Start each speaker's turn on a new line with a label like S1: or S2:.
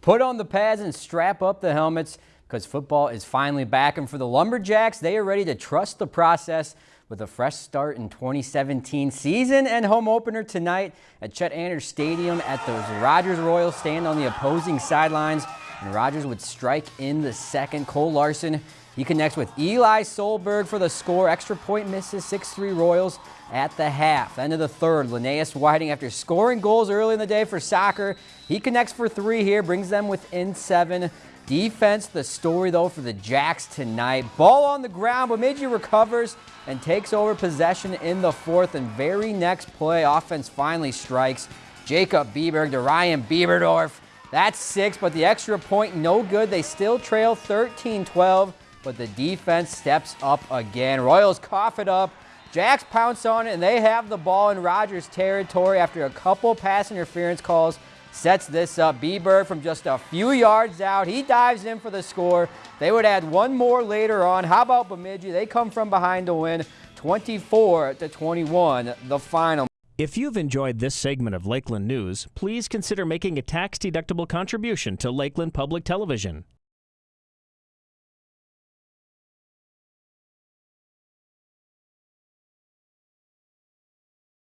S1: Put on the pads and strap up the helmets because football is finally back. And for the Lumberjacks, they are ready to trust the process with a fresh start in 2017 season and home opener tonight at Chet Anderson Stadium at those Rogers Royals stand on the opposing sidelines. And Rogers would strike in the second. Cole Larson he connects with Eli Solberg for the score. Extra point misses 6-3 Royals at the half. End of the third, Linnaeus Whiting, after scoring goals early in the day for soccer, he connects for three here, brings them within seven. Defense, the story though for the Jacks tonight. Ball on the ground, Bemidji recovers and takes over possession in the fourth. And very next play, offense finally strikes. Jacob Bieberg to Ryan Bieberdorf. That's six, but the extra point no good. They still trail 13-12 but the defense steps up again. Royals cough it up. Jacks pounce on it, and they have the ball in Rogers territory after a couple pass interference calls. Sets this up. Bieberg from just a few yards out. He dives in for the score. They would add one more later on. How about Bemidji? They come from behind to win 24 to 21, the final.
S2: If you've enjoyed this segment of Lakeland News, please consider making a tax-deductible contribution to Lakeland Public Television.